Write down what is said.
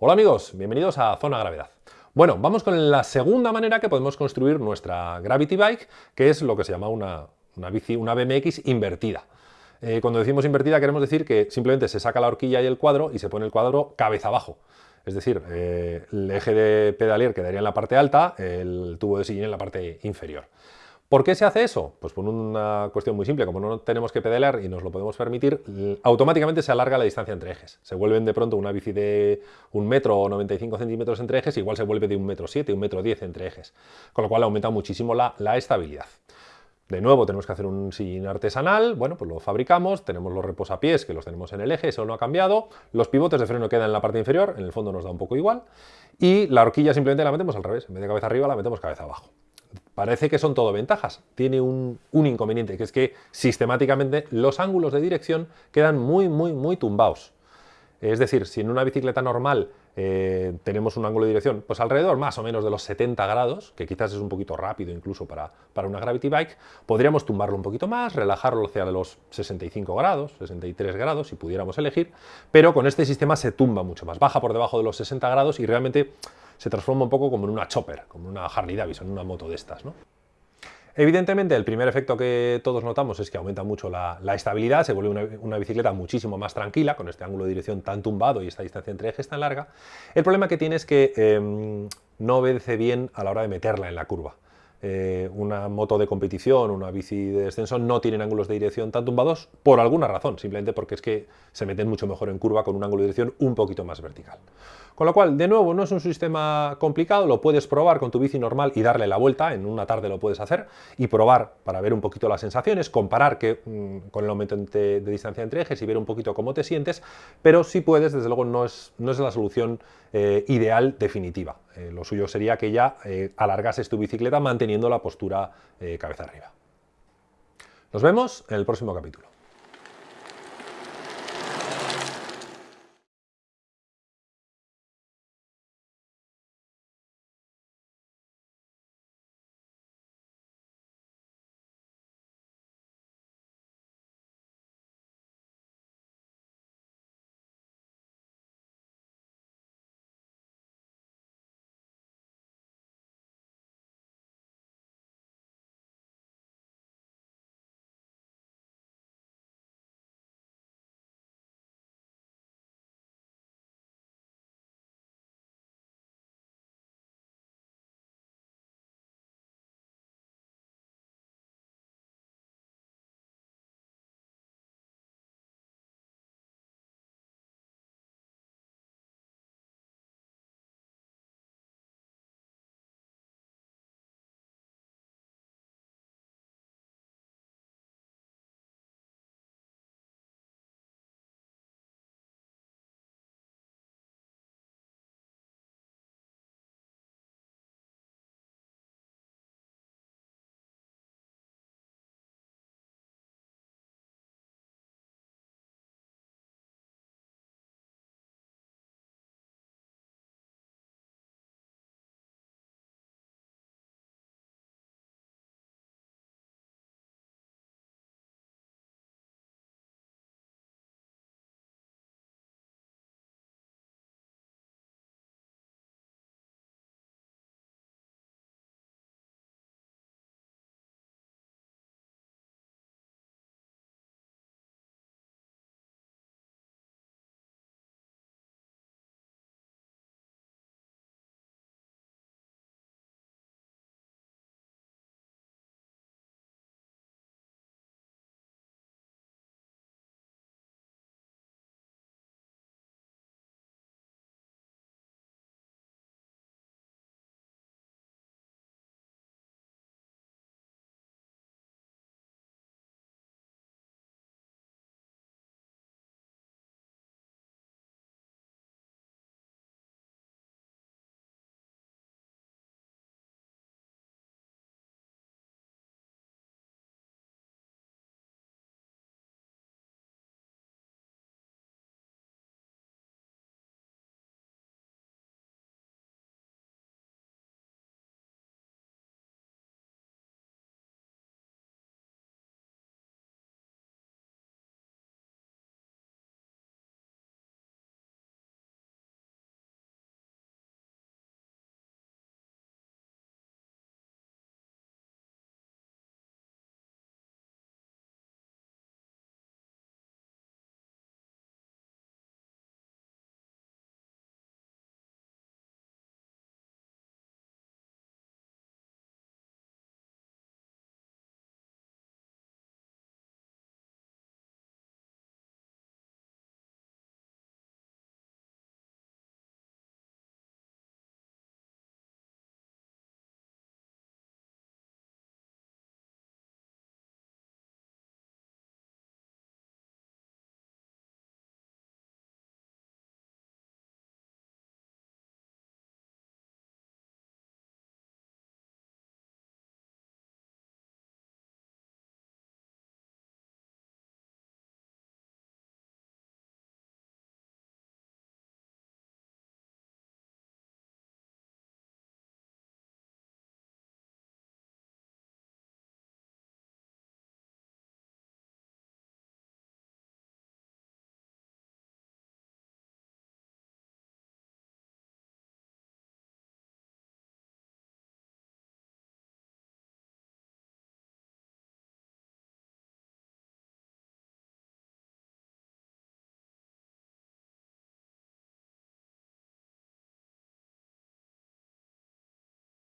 Hola amigos, bienvenidos a Zona Gravedad. Bueno, vamos con la segunda manera que podemos construir nuestra Gravity Bike, que es lo que se llama una, bici, una BMX invertida. Eh, cuando decimos invertida queremos decir que simplemente se saca la horquilla y el cuadro y se pone el cuadro cabeza abajo. Es decir, eh, el eje de pedalier quedaría en la parte alta, el tubo de sillín en la parte inferior. ¿Por qué se hace eso? Pues por una cuestión muy simple, como no tenemos que pedalear y nos lo podemos permitir, automáticamente se alarga la distancia entre ejes. Se vuelven de pronto una bici de un metro o 95 centímetros entre ejes, igual se vuelve de un metro 7, un metro 10 entre ejes, con lo cual aumenta muchísimo la, estabilidad. De nuevo tenemos que hacer un sillín artesanal, bueno, pues lo fabricamos, tenemos los reposapiés que los tenemos en el eje, eso no ha cambiado, los pivotes de freno quedan en la parte inferior, en el fondo nos da un poco igual, y la horquilla simplemente la metemos al revés, en vez de cabeza arriba la metemos cabeza abajo. Parece que son todo ventajas. Tiene un, inconveniente, que es que sistemáticamente los ángulos de dirección quedan muy, muy, muy tumbados. Es decir, si en una bicicleta normal eh, tenemos un ángulo de dirección pues alrededor más o menos de los 70 grados, que quizás es un poquito rápido incluso para, para, una Gravity Bike, podríamos tumbarlo un poquito más, relajarlo hacia los 65 grados, 63 grados, si pudiéramos elegir, pero con este sistema se tumba mucho más, baja por debajo de los 60 grados y realmente se transforma un poco como en una chopper, como una Harley Davidson, una moto de estas. ¿no? Evidentemente, el primer efecto que todos notamos es que aumenta mucho la, estabilidad, se vuelve una, bicicleta muchísimo más tranquila, con este ángulo de dirección tan tumbado y esta distancia entre ejes tan larga. El problema que tiene es que em, no obedece bien a la hora de meterla en la curva. Eh, una moto de competición, una bici de descenso, no tienen ángulos de dirección tan tumbados por alguna razón, simplemente porque es que se meten mucho mejor en curva con un ángulo de dirección un poquito más vertical. Con lo cual, de nuevo, no es un sistema complicado, lo puedes probar con tu bici normal y darle la vuelta, en una tarde lo puedes hacer, y probar para ver un poquito las sensaciones, comparar que, mm, con el aumento de, distancia entre ejes y ver un poquito cómo te sientes, pero si puedes, desde luego no es, no es la solución eh, ideal definitiva. Eh, lo suyo sería que ya eh, alargases tu bicicleta manteniendo la postura cabeza arriba. Nos vemos en el próximo capítulo.